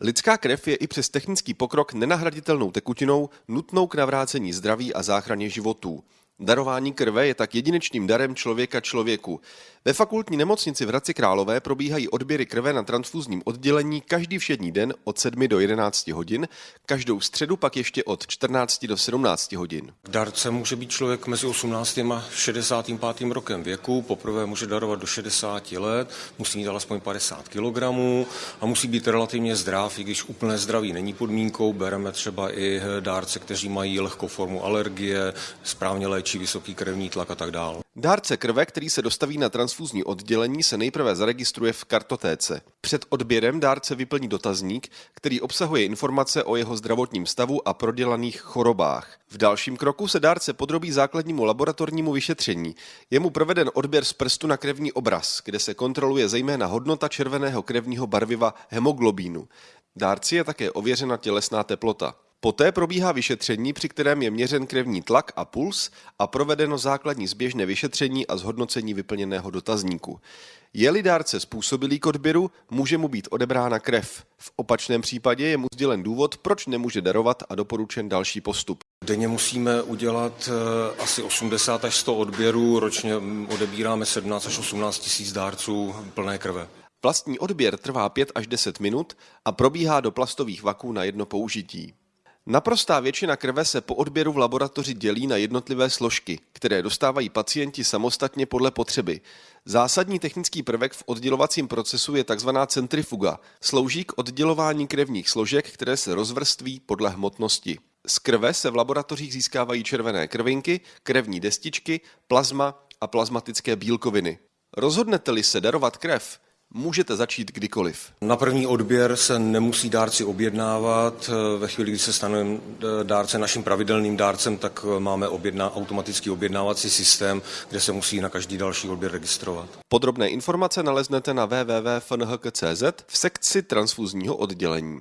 Lidská krev je i přes technický pokrok nenahraditelnou tekutinou nutnou k navrácení zdraví a záchraně životů. Darování krve je tak jedinečným darem člověka člověku. Ve fakultní nemocnici v Hradci Králové probíhají odběry krve na transfuzním oddělení každý všední den od 7 do 11 hodin, každou středu pak ještě od 14 do 17 hodin. Darce může být člověk mezi 18. a 65. rokem věku, poprvé může darovat do 60 let, musí mít alespoň 50 kg a musí být relativně zdrav, i když úplné zdraví není podmínkou, bereme třeba i dárce, kteří mají lehkou formu alergie, správně vysoký krevní tlak a tak dále. Dárce krve, který se dostaví na transfuzní oddělení, se nejprve zaregistruje v kartotéce. Před odběrem dárce vyplní dotazník, který obsahuje informace o jeho zdravotním stavu a prodělaných chorobách. V dalším kroku se dárce podrobí základnímu laboratornímu vyšetření. Je mu proveden odběr z prstu na krevní obraz, kde se kontroluje zejména hodnota červeného krevního barviva hemoglobínu. Dárci je také ověřena tělesná teplota. Poté probíhá vyšetření, při kterém je měřen krevní tlak a puls a provedeno základní zběžné vyšetření a zhodnocení vyplněného dotazníku. Je-li dárce způsobilý k odběru, může mu být odebrána krev. V opačném případě je mu sdělen důvod, proč nemůže darovat a doporučen další postup. Denně musíme udělat eh, asi 80 až 100 odběrů, ročně odebíráme 17 až 18 tisíc dárců plné krve. Vlastní odběr trvá 5 až 10 minut a probíhá do plastových vaků na jedno použití. Naprostá většina krve se po odběru v laboratoři dělí na jednotlivé složky, které dostávají pacienti samostatně podle potřeby. Zásadní technický prvek v oddělovacím procesu je tzv. centrifuga. Slouží k oddělování krevních složek, které se rozvrství podle hmotnosti. Z krve se v laboratořích získávají červené krvinky, krevní destičky, plazma a plazmatické bílkoviny. Rozhodnete-li se darovat krev, můžete začít kdykoliv. Na první odběr se nemusí dárci objednávat. Ve chvíli, kdy se stane dárce naším pravidelným dárcem, tak máme objedná, automatický objednávací systém, kde se musí na každý další odběr registrovat. Podrobné informace naleznete na www.fnhk.cz v sekci transfuzního oddělení.